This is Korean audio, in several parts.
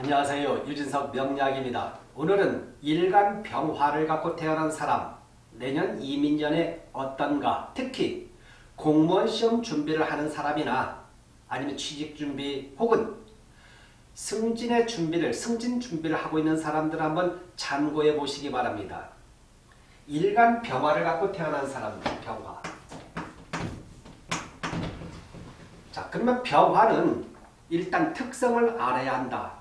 안녕하세요. 유진석 명약입니다. 오늘은 일간 병화를 갖고 태어난 사람 내년 이민년에 어떤가 특히 공무원 시험 준비를 하는 사람이나 아니면 취직 준비 혹은 승진의 준비를 승진 준비를 하고 있는 사람들 한번 참고해 보시기 바랍니다. 일간 병화를 갖고 태어난 사람들 병화 자 그러면 병화는 일단 특성을 알아야 한다.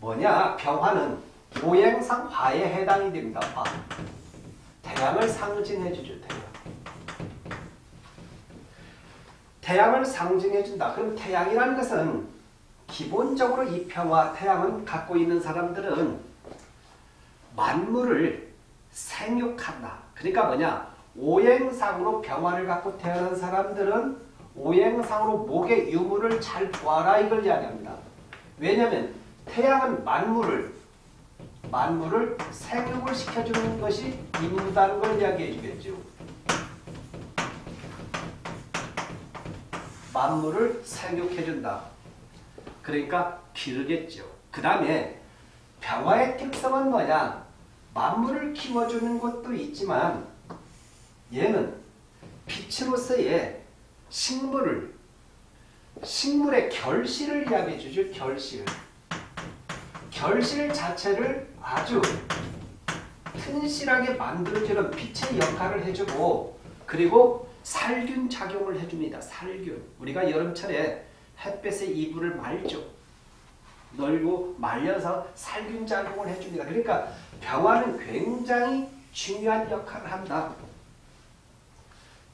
뭐냐? 병화는 오행상 화에 해당이 됩니다. 화. 태양을 상징해 주죠. 태양. 태양을 상징해 준다. 그럼 태양이라는 것은 기본적으로 이 평화 태양은 갖고 있는 사람들은 만물을 생육한다. 그러니까 뭐냐? 오행상으로 병화를 갖고 태어난 사람들은 오행상으로 목의 유무를 잘 구하라 이걸 이야기합니다. 왜냐하면 태양은 만물을 만물을 생육을 시켜주는 것이 임무다는 걸 이야기해 주겠죠. 만물을 생육해 준다. 그러니까 기르겠죠. 그 다음에 병화의 특성은 뭐냐? 만물을 키워주는 것도 있지만 얘는 빛으로서의 식물을 식물의 결실을 이야기해 주죠. 결실. 결실 자체를 아주 튼실하게 만들어주는 빛의 역할을 해주고 그리고 살균 작용을 해줍니다. 살균. 우리가 여름철에 햇볕에 이불을 말죠. 널고 말려서 살균 작용을 해줍니다. 그러니까 병화는 굉장히 중요한 역할을 한다.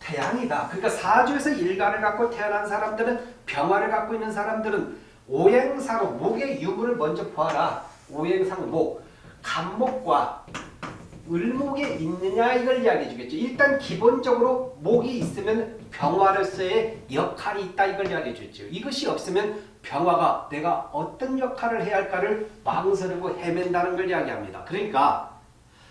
태양이다. 그러니까 사주에서 일간을 갖고 태어난 사람들은 병화를 갖고 있는 사람들은 오행사로 목의 유무를 먼저 보아라. 오행상 목. 간목과 을목에 있느냐 이걸 이야기해 주겠죠. 일단 기본적으로 목이 있으면 병화로서의 역할이 있다 이걸 이야기해 주죠. 이것이 없으면 병화가 내가 어떤 역할을 해야 할까를 망설이고 헤맨다는 걸 이야기합니다. 그러니까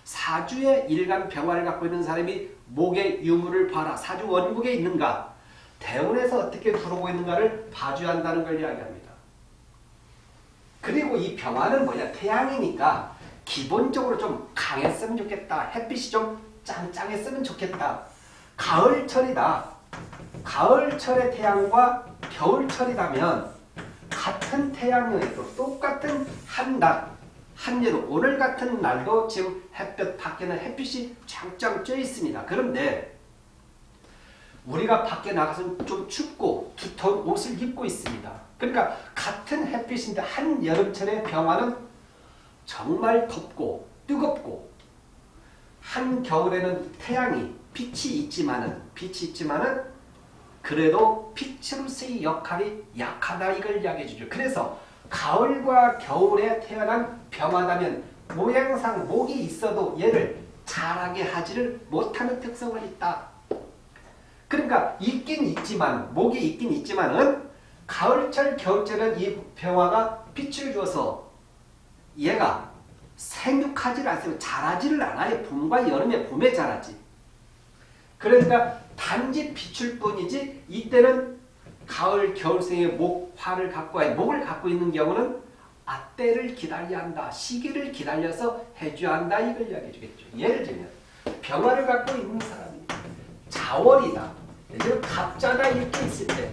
사주의 일간 병화를 갖고 있는 사람이 목의 유무를 봐라. 사주 원국에 있는가? 대운에서 어떻게 들어오고 있는가를 봐줘야 한다는 걸 이야기합니다. 그리고 이 병화는 뭐냐? 태양이니까 기본적으로 좀 강했으면 좋겠다. 햇빛이 좀 짱짱했으면 좋겠다. 가을철이다. 가을철의 태양과 겨울철이라면 같은 태양에도 똑같은 한 날, 한여름, 오늘 같은 날도 지금 햇볕 밖에는 햇빛이 짱짱 쪄 있습니다. 그런데 우리가 밖에 나가서 좀 춥고 두터운 옷을 입고 있습니다. 그러니까 같은 햇빛인데 한 여름철의 병화는 정말 덥고 뜨겁고 한 겨울에는 태양이 빛이 있지만은 빛이 있지만은 그래도 빛으로서의 역할이 약하다 이걸 이야기해 주죠. 그래서 가을과 겨울에 태어난 병화다면 모양상 목이 있어도 얘를 자라게 하지를 못하는 특성을 있다. 그러니까 있긴 있지만 목이 있긴 있지만은 가을철 겨울철은 이 병화가 빛을 주어서 얘가 생육하지를 않습니다. 자라지를 않아요. 봄과 여름에 봄에 자라지. 그러니까 단지 비출 뿐이지 이때는 가을 겨울생의 목화를 갖고 목을 갖고 있는 경우는 아때를 기다려야 한다. 시기를 기다려서 해줘야 한다. 이걸 이야기해 주겠죠. 예를 들면 병화를 갖고 있는 사람이 자월이다. 갑자가 이렇게 있을 때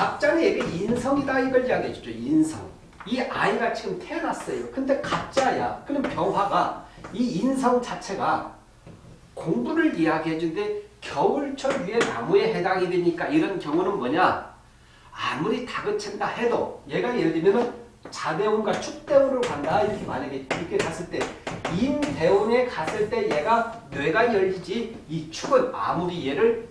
갑자는 얘가 인성이다. 이걸 이야기해 주죠. 인성. 이 아이가 지금 태어났어요. 근데 갑자야. 그럼 병화가 이 인성 자체가 공부를 이야기해 준데 겨울철 위에 나무에 해당이 되니까 이런 경우는 뭐냐? 아무리 다그친다 해도 얘가 예를 들면 자대운과 축대운으로 간다 이렇게 만약에 이렇게 갔을 때 인대운에 갔을 때 얘가 뇌가 열리지 이 축은 아무리 얘를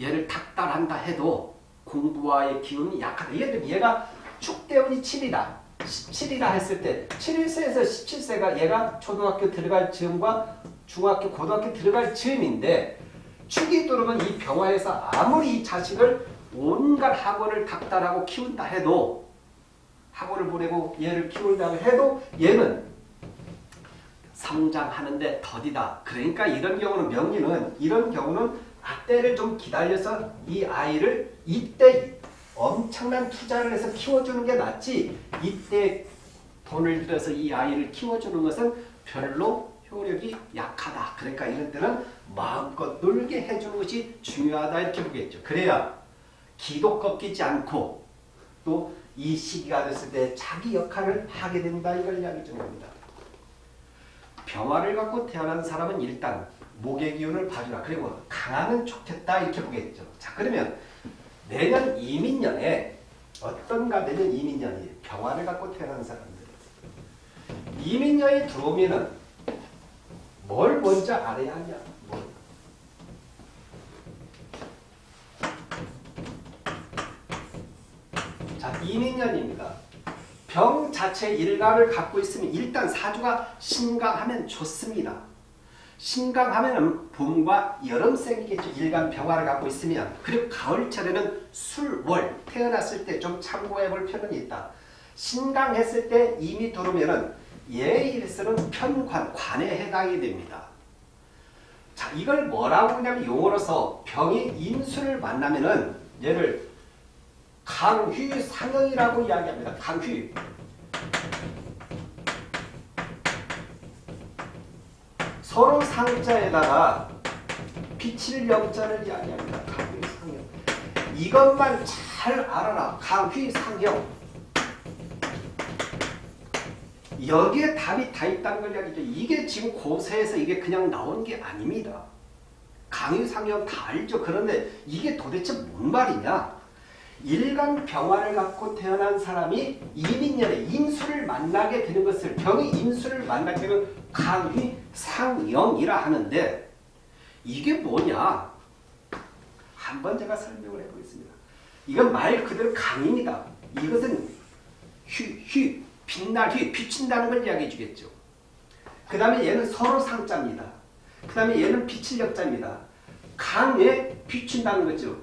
얘를 닥달한다 해도 공부와의 기운이 약하다. 예를 들면 얘가 축대운이 7이다. 17이라 했을 때 7세에서 17세가 얘가 초등학교 들어갈 즈음과 중학교, 고등학교 들어갈 즈음인데 축이 들어오면 이 병화에서 아무리 이 자식을 온갖 학원을 닥달하고 키운다 해도 학원을 보내고 얘를 키운다 해도 얘는 성장하는데 더디다. 그러니까 이런 경우는 명리는 이런 경우는 아때를 좀 기다려서 이 아이를 이때 엄청 엄청난 투자를 해서 키워주는 게 낫지 이때 돈을 들여서 이 아이를 키워주는 것은 별로 효력이 약하다. 그러니까 이런 때는 마음껏 놀게 해주는 것이 중요하다 이렇게 보겠죠. 그래야 기도 꺾이지 않고 또 이 시기가 됐을 때 자기 역할을 하게 된다 이걸 이야기 좀 합니다. 병화를 갖고 태어난 사람은 일단 목의 기운을 봐주라. 그리고 강하면 좋겠다 이렇게 보겠죠. 자 그러면 내년 이민년에 어떤가 내년 이민년이 병화를 갖고 태어난 사람들 이민년이 들어오면은 뭘 먼저 알아야 하냐? 뭘. 자 이민년입니다. 병 자체 일간을 갖고 있으면 일단 사주가 신강하면 좋습니다. 신강하면 봄과 여름생이겠죠. 일간 병화를 갖고 있으면 그리고 가을철에는 술월 태어났을 때 좀 참고해 볼 필요는 있다. 신강했을 때 이미 들어오면은 예일서는 편관, 관에 해당이 됩니다. 자 이걸 뭐라고 하냐면 용어로서 병이 인수를 만나면은 얘를 강휘상형이라고 이야기합니다. 강휘. 서로 상자에다가 빛을 영자를 이야기합니다. 강휘상형. 이것만 잘 알아라. 강휘상형. 여기에 답이 다 있다는 걸 이야기죠. 이게 지금 고세에서 이게 그냥 나온 게 아닙니다. 강의상형 다 알죠. 그런데 이게 도대체 뭔 말이냐? 일간 병화를 갖고 태어난 사람이 이민년에 인수를 만나게 되는 것을 병이 인수를 만나게 되면 강의상영이라 하는데 이게 뭐냐? 한번 제가 설명을 해보겠습니다. 이건 말 그대로 강입니다. 이것은 휴, 휴, 빛날 휘, 비친다는 걸 이야기해 주겠죠. 그 다음에 얘는 서로 상자입니다. 그 다음에 얘는 비칠 역자입니다. 강에 비춘다는 거죠.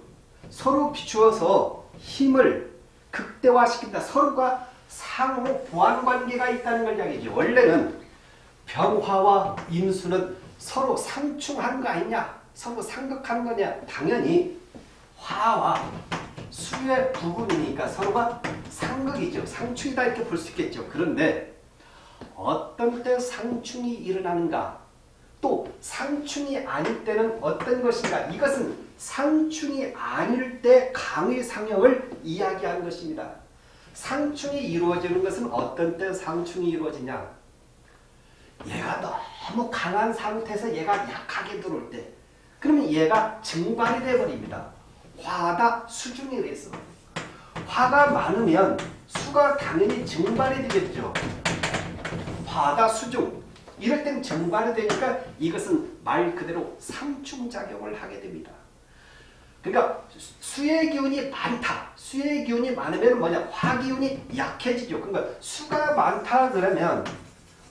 서로 비추어서 힘을 극대화시킨다. 서로가 상호 보완 관계가 있다는 걸 이야기죠. 원래는 병화와 임수는 서로 상충하는 거 아니냐? 서로 상극하는 거냐? 당연히 화와 수의 부분이니까 서로가 상극이죠. 상충이다 이렇게 볼 수 있겠죠. 그런데 어떤 때 상충이 일어나는가? 또 상충이 아닐 때는 어떤 것인가? 이것은 상충이 아닐 때 강의 상형을 이야기하는 것입니다. 상충이 이루어지는 것은 어떤 때 상충이 이루어지냐? 얘가 너무 강한 상태에서 얘가 약하게 들어올 때 그러면 얘가 증발이 되어버립니다. 화다 수중에 대해서 화가 많으면 수가 당연히 증발이 되겠죠. 화다 수중 이럴 땐 증발이 되니까 이것은 말 그대로 상충작용을 하게 됩니다. 그러니까 수의 기운이 많다. 수의 기운이 많으면 뭐냐? 화 기운이 약해지죠. 그러니까 수가 많다 그러면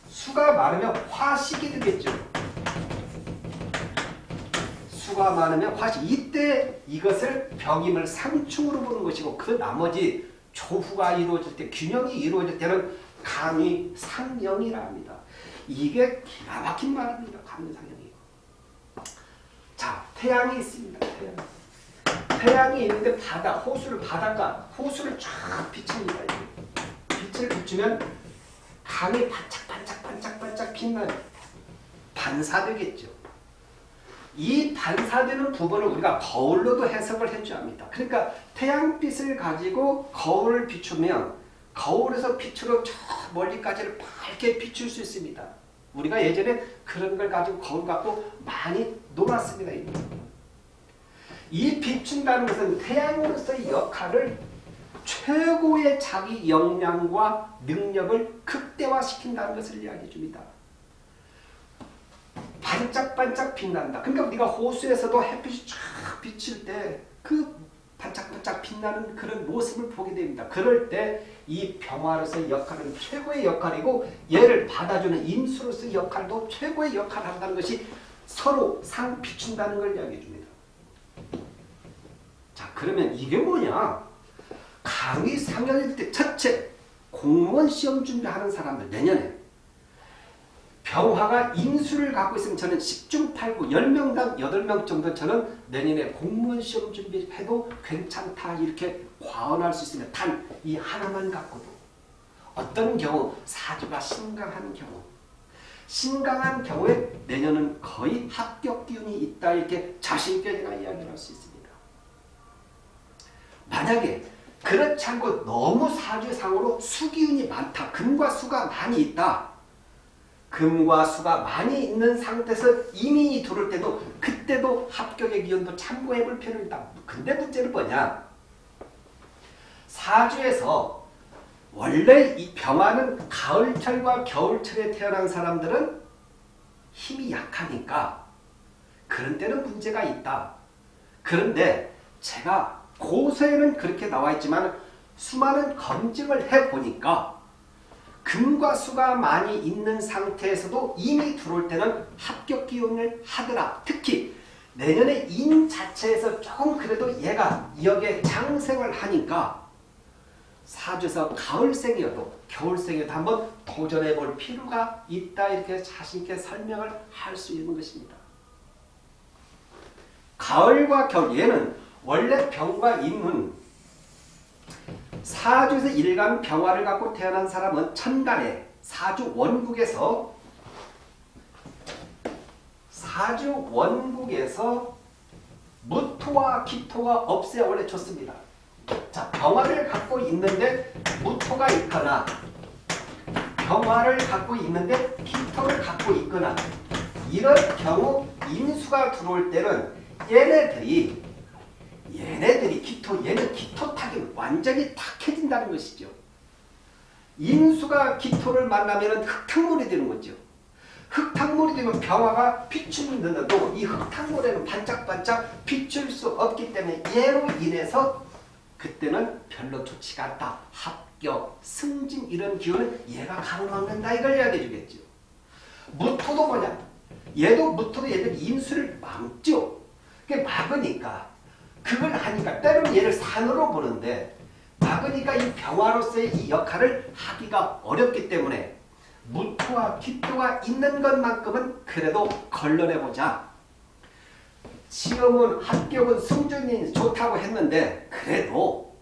수가 많으면 화식이 되겠죠. 수가 많으면 화식. 이때 이것을 병임을 상충으로 보는 것이고 그 나머지 조후가 이루어질 때 균형이 이루어질 때는 강의 상영이라 합니다. 이게 기가 막힌 말입니다. 강의 상영이. 자, 태양이 있습니다. 태양. 태양이 있는데 바다, 호수를 바다가 호수를 쫙 비칩니다. 빛을 비추면 강이 반짝반짝반짝반짝 빛나는 반사되겠죠. 이 반사되는 부분을 우리가 거울로도 해석을 해줘야 합니다. 그러니까 태양빛을 가지고 거울을 비추면 거울에서 빛으로 저 멀리까지를 밝게 비출 수 있습니다. 우리가 예전에 그런 걸 가지고 거울 갖고 많이 놀았습니다. 이 비춘다는 것은 태양으로서의 역할을 최고의 자기 역량과 능력을 극대화시킨다는 것을 이야기해 줍니다. 반짝반짝 빛난다. 그러니까 우리가 호수에서도 햇빛이 쫙 비칠 때 그 반짝반짝 빛나는 그런 모습을 보게 됩니다. 그럴 때 이 병화로서의 역할은 최고의 역할이고 얘를 받아주는 임수로서의 역할도 최고의 역할을 한다는 것이 서로 상 비춘다는 걸 이야기해 줍니다. 자 그러면 이게 뭐냐? 강의 상연일 때 첫째 공무원 시험 준비하는 사람들 내년에 병화가 인수를 갖고 있으면 저는 10중 8구 10명당 8명 정도 저는 내년에 공무원 시험 준비해도 괜찮다 이렇게 과언할 수 있습니다. 단이 하나만 갖고도 어떤 경우 사주가 신강한 경우 신강한 경우에 내년은 거의 합격 기운이 있다 이렇게 자신있게 제가 이야기를 할수 있습니다. 만약에 그렇지 않고 너무 사주상으로 수기운이 많다. 금과 수가 많이 있다. 금과 수가 많이 있는 상태에서 이민이 들어올 때도 그때도 합격의 기운도 참고해 볼 필요가 있다. 근데 문제는 뭐냐? 사주에서 원래 이 병화는 가을철과 겨울철에 태어난 사람들은 힘이 약하니까 그런 때는 문제가 있다. 그런데 제가 고서에는 그렇게 나와 있지만 수많은 검증을 해보니까 금과 수가 많이 있는 상태에서도 이미 들어올 때는 합격 기운을 하더라. 특히 내년에 인 자체에서 조금 그래도 얘가 여기에 장생을 하니까 사주에서 가을생이어도 겨울생이어도 한번 도전해 볼 필요가 있다 이렇게 자신있게 설명을 할 수 있는 것입니다. 가을과 겨울 얘는 원래 병과 임은 사주에서 일간 병화를 갖고 태어난 사람은 천간에 사주 원국에서 사주 원국에서 무토와 기토가 없어야 원래 좋습니다. 자, 병화를 갖고 있는데 무토가 있거나 병화를 갖고 있는데 기토를 갖고 있거나 이런 경우 인수가 들어올 때는 얘네들이 얘네들이 기토 얘는 기토 탁이 완전히 탁해진다는 것이죠. 인수가 기토를 만나면 흙탕물이 되는 거죠. 흙탕물이 되면 병화가 비추는데도 이 흙탕물에는 반짝반짝 비출 수 없기 때문에 얘로 인해서 그때는 별로 좋지가 않다. 합격, 승진 이런 기운은 얘가 가로막는다 이걸 이야기해 주겠죠. 무토도 뭐냐? 얘도 무토도 얘들 인수를 막죠. 그게 막으니까 그걸 하니까 때로는 얘를 산으로 보는데 막으니까 이 병화로서의 이 역할을 하기가 어렵기 때문에 무토와 기토가 있는 것만큼은 그래도 걸러내보자. 시험은 합격은 승준이 좋다고 했는데 그래도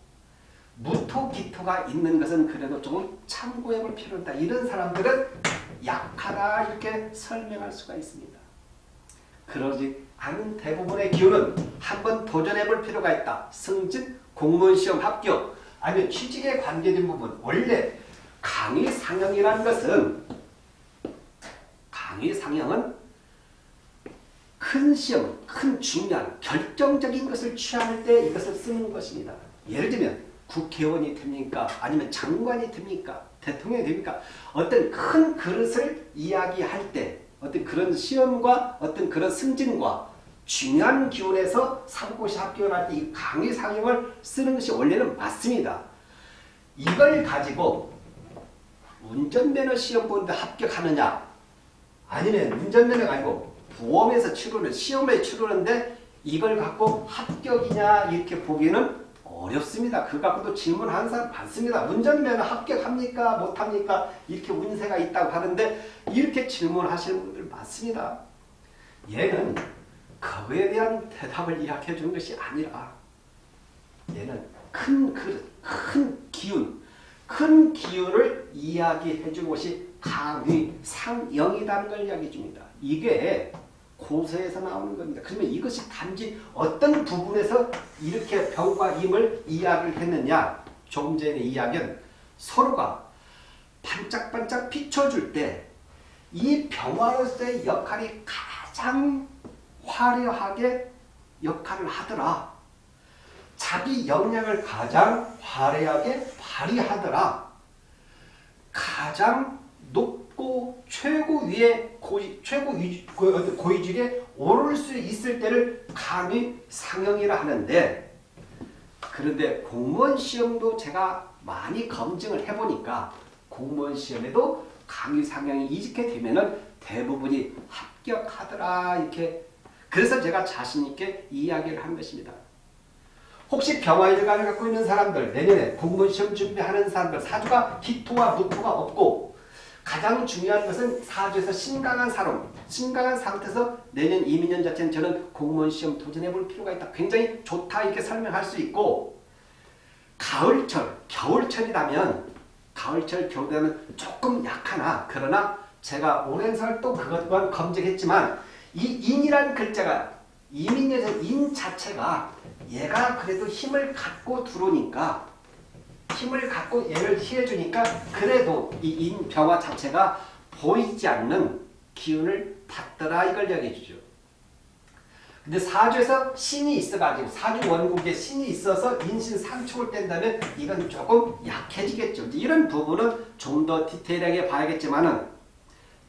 무토 기토가 있는 것은 그래도 조금 참고해 볼 필요가 있다. 이런 사람들은 약하다 이렇게 설명할 수가 있습니다. 그러지 않은 대부분의 기운은 한번 도전해 볼 필요가 있다. 승진, 공무원 시험 합격, 아니면 취직에 관계된 부분 원래 강의 상형이라는 것은 강의 상형은 큰 시험, 큰 중요한 결정적인 것을 취할 때 이것을 쓰는 것입니다. 예를 들면 국회의원이 됩니까? 아니면 장관이 됩니까? 대통령이 됩니까? 어떤 큰 그릇을 이야기할 때 어떤 그런 시험과 어떤 그런 승진과 중요한 기운에서 상고시 합격을 할 때 이 강의 상형을 쓰는 것이 원래는 맞습니다. 이걸 가지고 운전면허 시험 보는데 합격하느냐 아니면 운전면허가 아니고 보험에서 치르는 시험에 치르는데 이걸 갖고 합격이냐 이렇게 보기는 어렵습니다. 그 갖고도 질문하는 사람 많습니다. 운전면허 합격합니까? 못합니까? 이렇게 운세가 있다고 하는데 이렇게 질문하시는 분들 많습니다. 얘는 그거에 대한 대답을 이야기해 주는 것이 아니라 얘는 큰 그릇, 큰 기운, 큰 기운을 이야기해 주는 것이 강의, 상영이라는 걸 이야기해 줍니다. 이게 고서에서 나오는 겁니다. 그러면 이것이 단지 어떤 부분에서 이렇게 병과 임을 이야기를 했느냐 조금 전에 이야기는 서로가 반짝반짝 비춰줄 때 이 병화로서의 역할이 가장 화려하게 역할을 하더라. 자기 역량을 가장 화려하게 발휘하더라. 가장 높 고 최고 위에 고위, 최고 위, 고위직에 오를 수 있을 때를 감히 상형이라 하는데 그런데 공무원 시험도 제가 많이 검증을 해보니까 공무원 시험에도 강의 상형이 이직해 되면은 대부분이 합격하더라 이렇게 그래서 제가 자신있게 이야기를 한 것입니다. 혹시 병화일간을 갖고 있는 사람들 내년에 공무원 시험 준비하는 사람들 사주가 기토와 무토가 없고 가장 중요한 것은 사주에서 신강한 사람, 신강한 상태에서 내년 이민년 자체는 저는 공무원 시험 도전해 볼 필요가 있다. 굉장히 좋다 이렇게 설명할 수 있고 가을철, 겨울철이라면 가을철, 겨울에는 조금 약하나 그러나 제가 오랜 세월 또 그것 또한 검증했지만 이 인이라는 글자가 이민년에서 인 자체가 얘가 그래도 힘을 갖고 들어오니까 힘을 갖고 얘를 희해주니까 그래도 이 인병화 자체가 보이지 않는 기운을 받더라 이걸 이야기해주죠. 근데 사주에서 신이 있어가지고 사주 원국에 신이 있어서 인신 상충을 뗀다면 이건 조금 약해지겠죠. 이런 부분은 좀 더 디테일하게 봐야겠지만은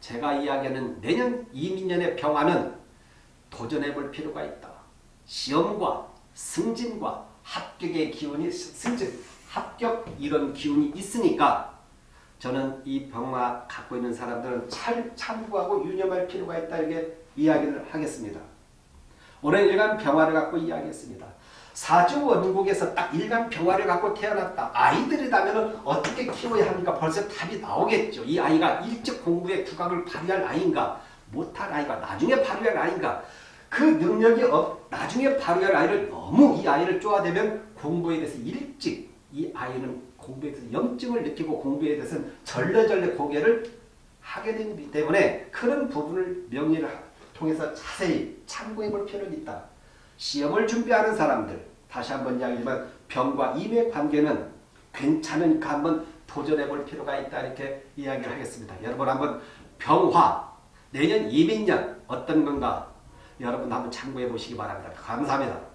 제가 이야기하는 내년 이민년의 병화는 도전해 볼 필요가 있다. 시험과 승진과 합격의 기운이 승진, 합격 이런 기운이 있으니까 저는 이 병화 갖고 있는 사람들은 잘 참고하고 유념할 필요가 있다 이렇게 이야기를 하겠습니다. 올해 일간 병화를 갖고 이야기했습니다. 사주 원국에서 딱 일간 병화를 갖고 태어났다. 아이들이라면 어떻게 키워야 합니까? 벌써 답이 나오겠죠. 이 아이가 일찍 공부에 두각을 발휘할 아이인가? 못할 아이가 나중에 발휘할 아이인가? 그 능력이 없, 나중에 발휘할 아이를 너무 이 아이를 쪼아대면 공부에 대해서 일찍 이 아이는 공부에 대해서 염증을 느끼고 공부에 대해서는 절레절레 고개를 하게 되기 때문에 그런 부분을 명리를 통해서 자세히 참고해 볼 필요는 있다. 시험을 준비하는 사람들 다시 한번 이야기지만 병과 임의 관계는 괜찮으니까 한번 도전해 볼 필요가 있다 이렇게 이야기를 하겠습니다. 여러분 한번 병화 내년 이민년 어떤 건가 여러분 한번 참고해 보시기 바랍니다. 감사합니다.